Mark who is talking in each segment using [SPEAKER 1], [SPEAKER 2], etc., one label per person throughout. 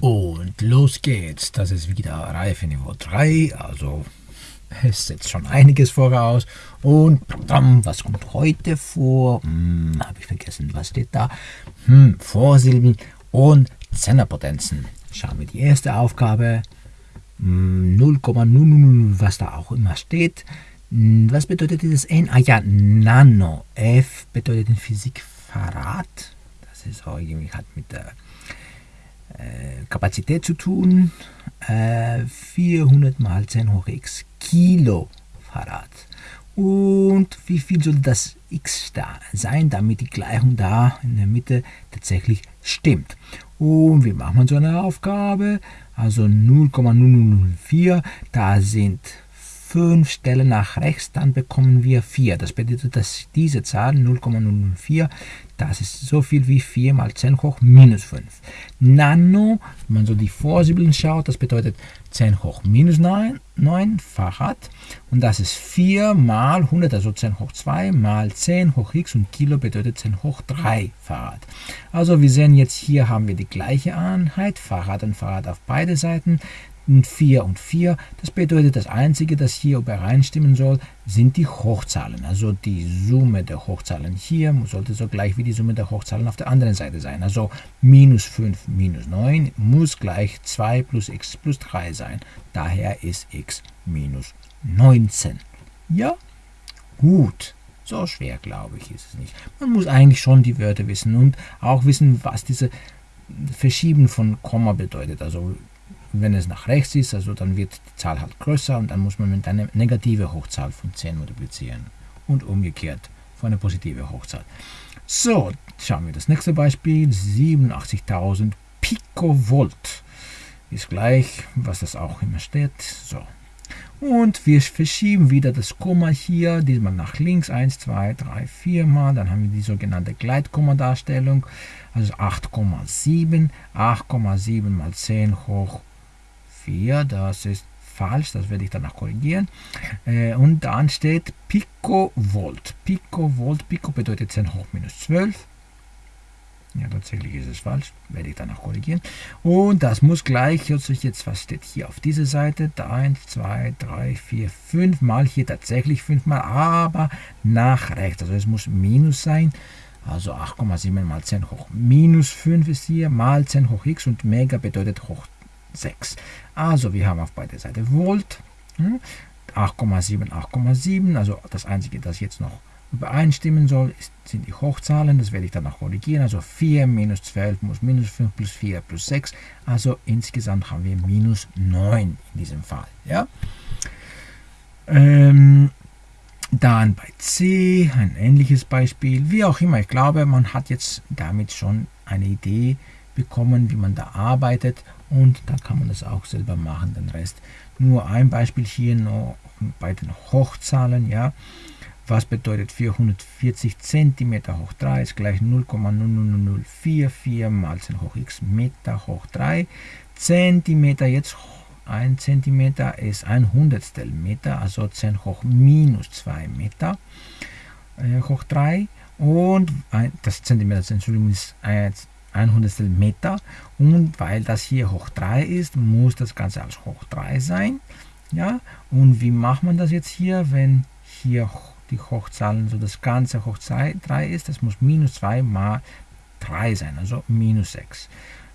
[SPEAKER 1] Und los geht's. Das ist wieder Reifeniveau 3, also es setzt schon einiges voraus. Und was kommt heute vor? Hm, Habe ich vergessen, was steht da? Hm, Vorsilben und Zehnerpotenzen. Schauen wir die erste Aufgabe. 0,00, hm, was da auch immer steht. Hm, was bedeutet dieses N? Ah ja, Nano. F bedeutet in Physik Fahrrad. Das ist auch irgendwie hat mit der Kapazität zu tun. Äh, 400 mal 10 hoch x Kilo Fahrrad. Und wie viel soll das x da sein, damit die Gleichung da in der Mitte tatsächlich stimmt. Und wie macht man so eine Aufgabe? Also 0,004, da sind 5 Stellen nach rechts, dann bekommen wir 4. Das bedeutet, dass diese Zahl 0,004, das ist so viel wie 4 mal 10 hoch minus 5. Nano, wenn man so die Vorsibeln schaut, das bedeutet 10 hoch minus 9, 9 Fahrrad. Und das ist 4 mal 100, also 10 hoch 2 mal 10 hoch x und Kilo bedeutet 10 hoch 3 Fahrrad. Also wir sehen jetzt hier haben wir die gleiche Einheit, Fahrrad und Fahrrad auf beide Seiten und 4 und 4. Das bedeutet, das Einzige, das hier übereinstimmen soll, sind die Hochzahlen. Also die Summe der Hochzahlen hier sollte so gleich wie die Summe der Hochzahlen auf der anderen Seite sein. Also minus 5 minus 9 muss gleich 2 plus x plus 3 sein. Daher ist x minus 19. Ja? Gut. So schwer, glaube ich, ist es nicht. Man muss eigentlich schon die Wörter wissen und auch wissen, was diese Verschieben von Komma bedeutet. Also wenn es nach rechts ist, also dann wird die Zahl halt größer und dann muss man mit einer negative Hochzahl von 10 multiplizieren. Und umgekehrt von einer positive Hochzahl. So, schauen wir das nächste Beispiel. 87.000 Picovolt ist gleich, was das auch immer steht. So. Und wir verschieben wieder das Komma hier, diesmal nach links, 1, 2, 3, 4 mal, dann haben wir die sogenannte Gleitkomma-Darstellung, also 8,7, 8,7 mal 10 hoch 4, das ist falsch, das werde ich danach korrigieren. Äh, und dann steht Picovolt. Picovolt, Pico bedeutet 10 hoch minus 12. Ja, tatsächlich ist es falsch, werde ich danach korrigieren. Und das muss gleich, jetzt was steht hier auf dieser Seite, 1, 2, 3, 4, 5 mal, hier tatsächlich 5 mal, aber nach rechts, also es muss minus sein. Also 8,7 mal 10 hoch minus 5 ist hier, mal 10 hoch x und Mega bedeutet hoch 6. Also wir haben auf beide Seiten Volt. 8,7, hm? 8,7. Also das Einzige, das jetzt noch übereinstimmen soll, ist, sind die Hochzahlen. Das werde ich dann noch korrigieren. Also 4 minus 12 muss minus 5 plus 4 plus 6. Also insgesamt haben wir minus 9 in diesem Fall. Ja? Ähm, dann bei C ein ähnliches Beispiel. Wie auch immer, ich glaube, man hat jetzt damit schon eine Idee bekommen, wie man da arbeitet und dann kann man das auch selber machen, den Rest. Nur ein Beispiel hier noch bei den Hochzahlen, ja. Was bedeutet 440 cm hoch 3 ist gleich 0,00044 mal 10 hoch x Meter hoch 3. Zentimeter jetzt 1 cm ist ein Hundertstel Meter, also 10 hoch minus 2 Meter äh, hoch 3. Und ein, das Zentimeter, Entschuldigung, ist 1 ein Hundertstel Meter und weil das hier hoch 3 ist, muss das Ganze als hoch 3 sein. Ja, und wie macht man das jetzt hier, wenn hier die Hochzahlen, so das Ganze hoch 3 ist, das muss minus 2 mal 3 sein, also minus 6.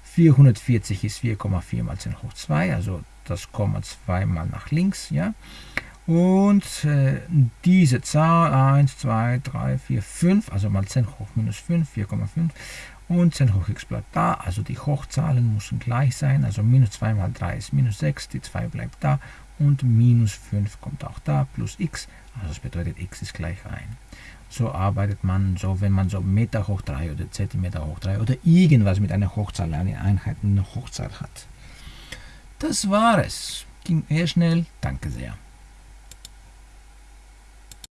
[SPEAKER 1] 440 ist 4,4 mal 10 hoch 2, also das Komma 2 mal nach links, ja. Und äh, diese Zahl 1, 2, 3, 4, 5, also mal 10 hoch minus 5, 4,5 und 10 hoch x bleibt da, also die Hochzahlen müssen gleich sein, also minus 2 mal 3 ist minus 6, die 2 bleibt da und minus 5 kommt auch da, plus x, also das bedeutet x ist gleich 1. So arbeitet man so, wenn man so Meter hoch 3 oder Zentimeter hoch 3 oder irgendwas mit einer Hochzahl, eine Einheit eine Hochzahl hat. Das war es. Ging eher schnell. Danke sehr.